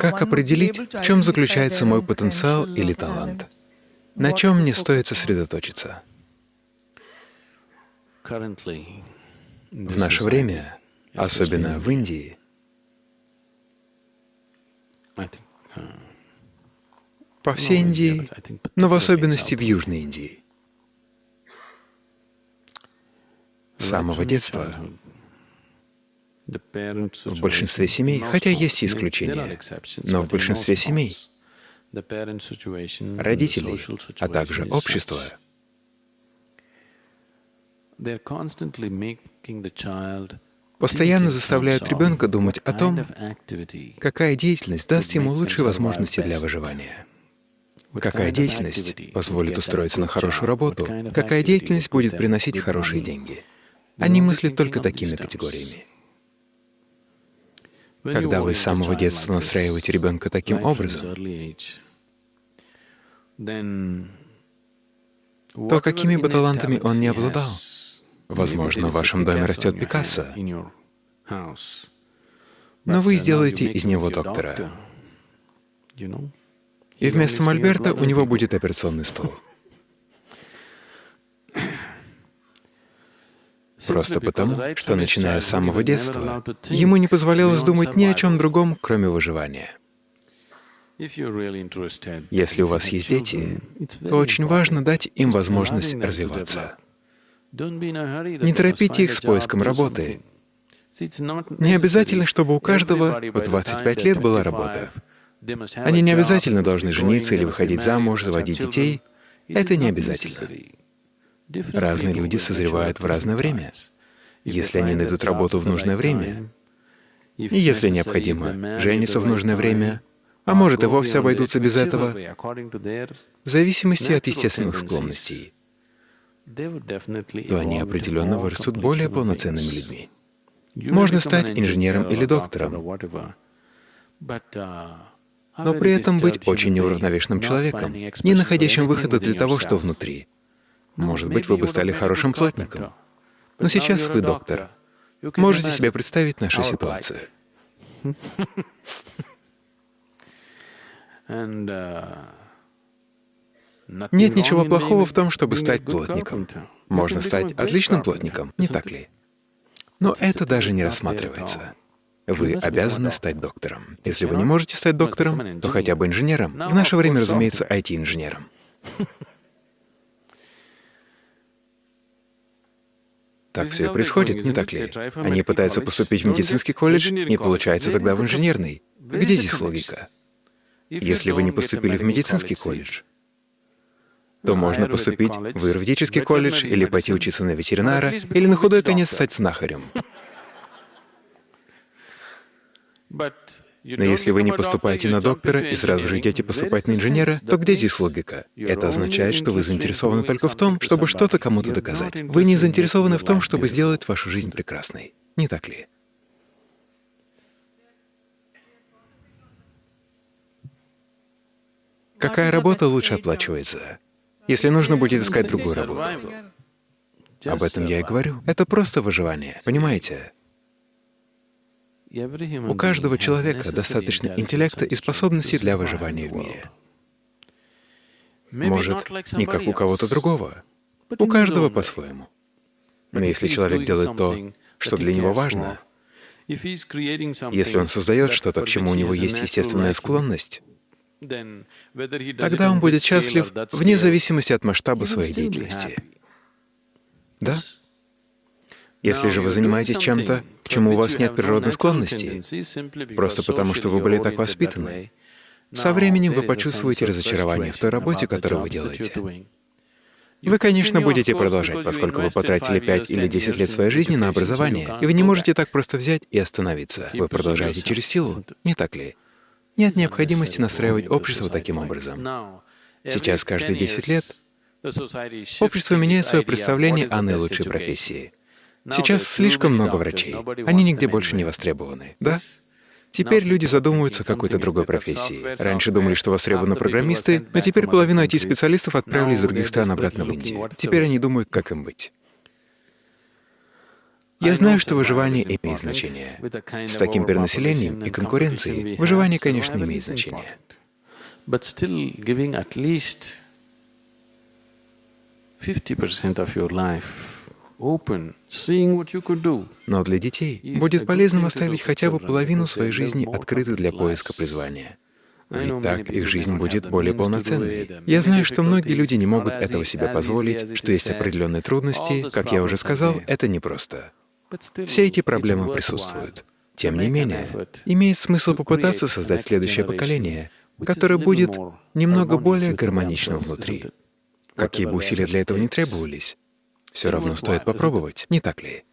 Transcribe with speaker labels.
Speaker 1: Как определить, в чем заключается мой потенциал или талант? На чем мне стоит сосредоточиться? В наше время, особенно в Индии, по всей Индии, но в особенности в Южной Индии, с самого детства в большинстве семей, хотя есть и исключения, но в большинстве семей родители, а также общество. постоянно заставляют ребенка думать о том, какая деятельность даст ему лучшие возможности для выживания, какая деятельность позволит устроиться на хорошую работу, какая деятельность будет приносить хорошие деньги. Они мыслят только такими категориями. Когда вы с самого детства настраиваете ребенка таким образом, то какими бы талантами он ни обладал, возможно, в вашем доме растет Пикассо, но вы сделаете из него доктора, и вместо мольберта у него будет операционный стол. Просто потому, что, начиная с самого детства, ему не позволялось думать ни о чем другом, кроме выживания. Если у вас есть дети, то очень важно дать им возможность развиваться. Не торопите их с поиском работы. Не обязательно, чтобы у каждого по 25 лет была работа. Они не обязательно должны жениться или выходить замуж, заводить детей. Это не обязательно. Разные люди созревают в разное время. Если они найдут работу в нужное время, и если необходимо, женятся в нужное время, а может и вовсе обойдутся без этого, в зависимости от естественных склонностей, то они определенно вырастут более полноценными людьми. Можно стать инженером или доктором, но при этом быть очень неуравновешенным человеком, не находящим выхода для того, что внутри. Может быть, вы бы стали хорошим плотником. Но сейчас вы доктор. Можете себе представить нашу ситуацию. Нет ничего плохого в том, чтобы стать плотником. Можно стать отличным плотником, не так ли? Но это даже не рассматривается. Вы обязаны стать доктором. Если вы не можете стать доктором, то хотя бы инженером. В наше время, разумеется, IT-инженером. Так все и происходит, не так ли? Они пытаются поступить в медицинский колледж, не получается тогда в инженерный. Где здесь логика? Если вы не поступили в медицинский колледж, то можно поступить в юридический колледж или пойти учиться на ветеринара, или на худой конец стать знахарем. Но если вы не поступаете на доктора и сразу же идете поступать на инженера, то где здесь логика? Это означает, что вы заинтересованы только в том, чтобы что-то кому-то доказать. Вы не заинтересованы в том, чтобы сделать вашу жизнь прекрасной. Не так ли? Какая работа лучше оплачивается? Если нужно будет искать другую работу. Об этом я и говорю. Это просто выживание, понимаете? У каждого человека достаточно интеллекта и способностей для выживания в мире. Может, не как у кого-то другого, у каждого по-своему. Но если человек делает то, что для него важно, если он создает что-то, к чему у него есть естественная склонность, тогда он будет счастлив вне зависимости от масштаба своей деятельности. Да? Если же вы занимаетесь чем-то, к чему у вас нет природной склонности, просто потому что вы были так воспитаны, со временем вы почувствуете разочарование в той работе, которую вы делаете. Вы, конечно, будете продолжать, поскольку вы потратили 5 или 10 лет своей жизни на образование, и вы не можете так просто взять и остановиться. Вы продолжаете через силу, не так ли? Нет необходимости настраивать общество таким образом. Сейчас, каждые 10 лет, общество меняет свое представление о наилучшей профессии. Сейчас слишком много врачей, они нигде больше не востребованы, да? Теперь люди задумываются о какой-то другой профессии. Раньше думали, что востребованы программисты, но теперь половину IT-специалистов отправили из других стран обратно в Индию. Теперь они думают, как им быть. Я знаю, что выживание имеет значение. С таким перенаселением и конкуренцией выживание, конечно, имеет значение.
Speaker 2: But still giving at least 50% of your life
Speaker 1: Но для детей будет полезным оставить хотя бы половину своей жизни открытой для поиска призвания. Ведь так их жизнь будет более полноценной. Я знаю, что многие люди не могут этого себе позволить, что есть определенные трудности, как я уже сказал, это непросто. Все эти проблемы присутствуют. Тем не менее, имеет смысл попытаться создать следующее поколение, которое будет немного более гармоничным внутри. Какие бы усилия для этого ни требовались, все равно стоит попробовать, не так ли?